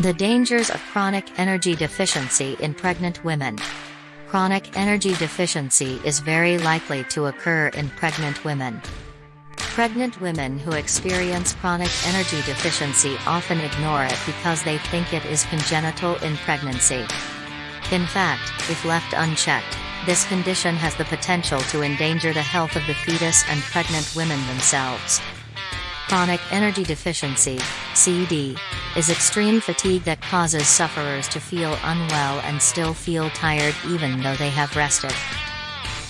The dangers of chronic energy deficiency in pregnant women. Chronic energy deficiency is very likely to occur in pregnant women. Pregnant women who experience chronic energy deficiency often ignore it because they think it is congenital in pregnancy. In fact, if left unchecked, this condition has the potential to endanger the health of the fetus and pregnant women themselves. Chronic energy deficiency, CD, is extreme fatigue that causes sufferers to feel unwell and still feel tired even though they have rested.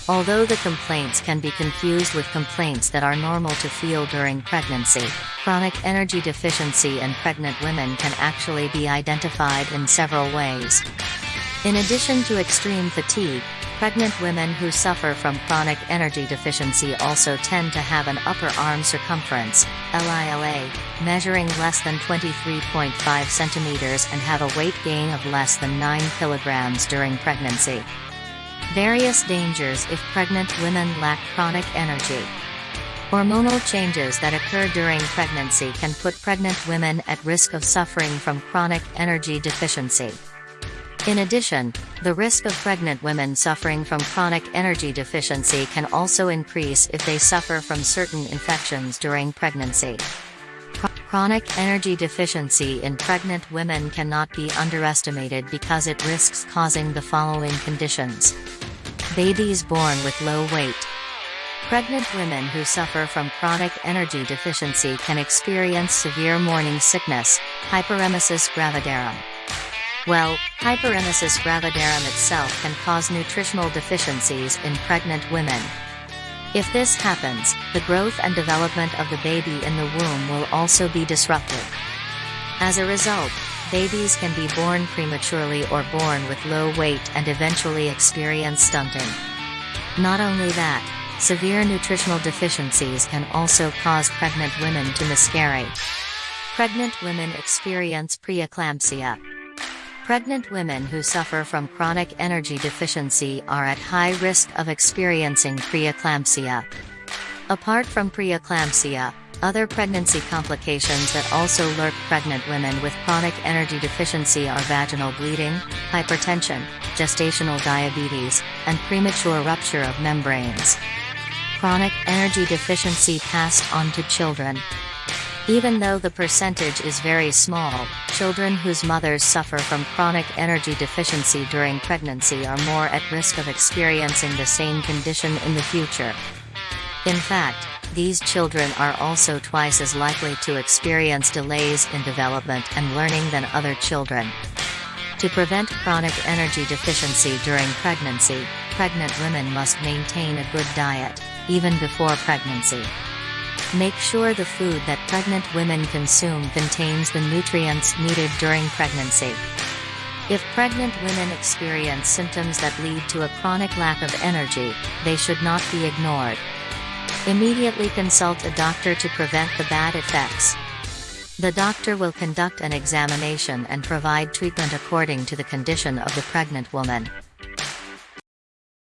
Although the complaints can be confused with complaints that are normal to feel during pregnancy, chronic energy deficiency in pregnant women can actually be identified in several ways. In addition to extreme fatigue, Pregnant women who suffer from chronic energy deficiency also tend to have an upper arm circumference, LILA, measuring less than 23.5 centimeters and have a weight gain of less than 9 kilograms during pregnancy. Various dangers if pregnant women lack chronic energy. Hormonal changes that occur during pregnancy can put pregnant women at risk of suffering from chronic energy deficiency. In addition, the risk of pregnant women suffering from chronic energy deficiency can also increase if they suffer from certain infections during pregnancy. Chronic energy deficiency in pregnant women cannot be underestimated because it risks causing the following conditions. Babies born with low weight. Pregnant women who suffer from chronic energy deficiency can experience severe morning sickness, hyperemesis gravidarum. Well, hyperemesis gravidarum itself can cause nutritional deficiencies in pregnant women. If this happens, the growth and development of the baby in the womb will also be disrupted. As a result, babies can be born prematurely or born with low weight and eventually experience stunting. Not only that, severe nutritional deficiencies can also cause pregnant women to miscarry. Pregnant women experience preeclampsia. Pregnant women who suffer from chronic energy deficiency are at high risk of experiencing preeclampsia. Apart from preeclampsia, other pregnancy complications that also lurk pregnant women with chronic energy deficiency are vaginal bleeding, hypertension, gestational diabetes, and premature rupture of membranes. Chronic energy deficiency passed on to children. Even though the percentage is very small, children whose mothers suffer from chronic energy deficiency during pregnancy are more at risk of experiencing the same condition in the future. In fact, these children are also twice as likely to experience delays in development and learning than other children. To prevent chronic energy deficiency during pregnancy, pregnant women must maintain a good diet, even before pregnancy. Make sure the food that pregnant women consume contains the nutrients needed during pregnancy. If pregnant women experience symptoms that lead to a chronic lack of energy, they should not be ignored. Immediately consult a doctor to prevent the bad effects. The doctor will conduct an examination and provide treatment according to the condition of the pregnant woman.